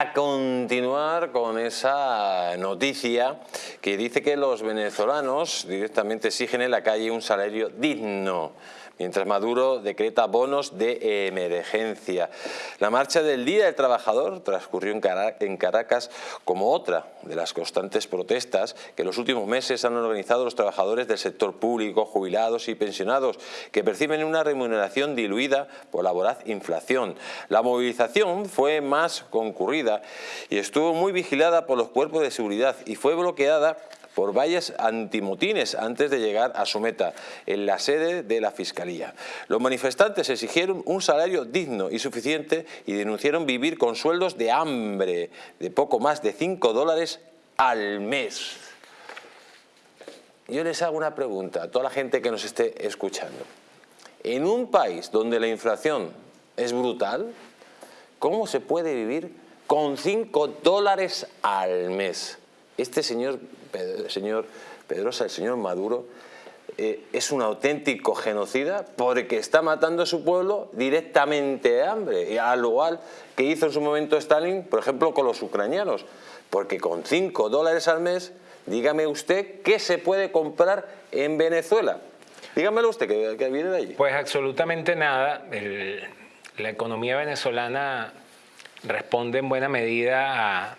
A continuar con esa noticia que dice que los venezolanos directamente exigen en la calle un salario digno mientras Maduro decreta bonos de emergencia. La marcha del Día del Trabajador transcurrió en Caracas como otra de las constantes protestas que en los últimos meses han organizado los trabajadores del sector público, jubilados y pensionados, que perciben una remuneración diluida por la voraz inflación. La movilización fue más concurrida y estuvo muy vigilada por los cuerpos de seguridad y fue bloqueada por valles antimotines antes de llegar a su meta, en la sede de la Fiscalía. Los manifestantes exigieron un salario digno y suficiente y denunciaron vivir con sueldos de hambre de poco más de 5 dólares al mes. Yo les hago una pregunta a toda la gente que nos esté escuchando. En un país donde la inflación es brutal, ¿cómo se puede vivir con 5 dólares al mes? Este señor señor Pedrosa, el señor Maduro, eh, es un auténtico genocida porque está matando a su pueblo directamente de hambre, al igual que hizo en su momento Stalin, por ejemplo, con los ucranianos, porque con 5 dólares al mes, dígame usted, ¿qué se puede comprar en Venezuela? Dígamelo usted, que, viene de allí. Pues absolutamente nada. la economía venezolana responde en buena medida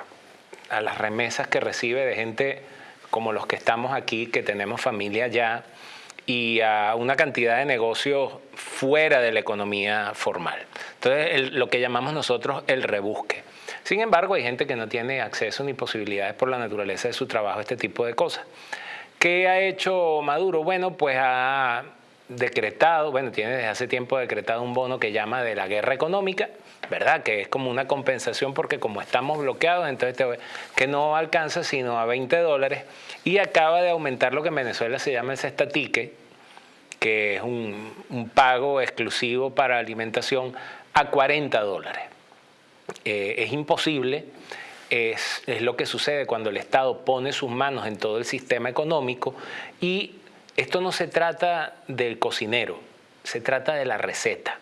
a, las remesas que recibe de gente como los que estamos aquí, que tenemos familia ya, y a una cantidad de negocios fuera de la economía formal. Entonces, lo que llamamos nosotros el rebusque. Sin embargo, hay gente que no tiene acceso ni posibilidades por la naturaleza de su trabajo a este tipo de cosas. ¿Qué ha hecho Maduro? Bueno, pues ha decretado, bueno, tiene desde hace tiempo decretado un bono que llama de la guerra económica, ¿verdad? Que es como una compensación porque como estamos bloqueados, entonces que no alcanza sino a 20 dólares y acaba de aumentar lo que en Venezuela se llama el cestatique, que es un, pago exclusivo para alimentación a 40 dólares. Eh, es imposible, es, es lo que sucede cuando el Estado pone sus manos en todo el sistema económico y esto no se trata del cocinero, se trata de la receta.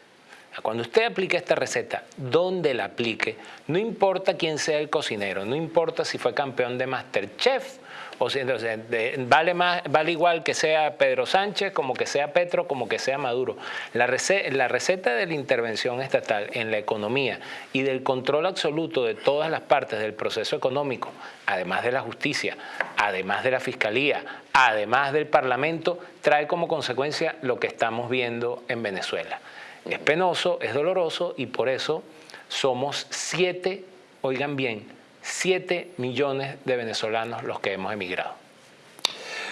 Cuando usted aplique esta receta, donde la aplique, no importa quién sea el cocinero, no importa si fue campeón de Masterchef o si, vale, igual que sea Pedro Sánchez, como que sea Petro, como que sea Maduro. La receta de la intervención estatal en la economía y del control absoluto de todas las partes del proceso económico, además de la justicia, además de la fiscalía, además del parlamento, trae como consecuencia lo que estamos viendo en Venezuela. Es penoso, es doloroso y por eso somos siete, oigan bien, 7 millones de venezolanos los que hemos emigrado.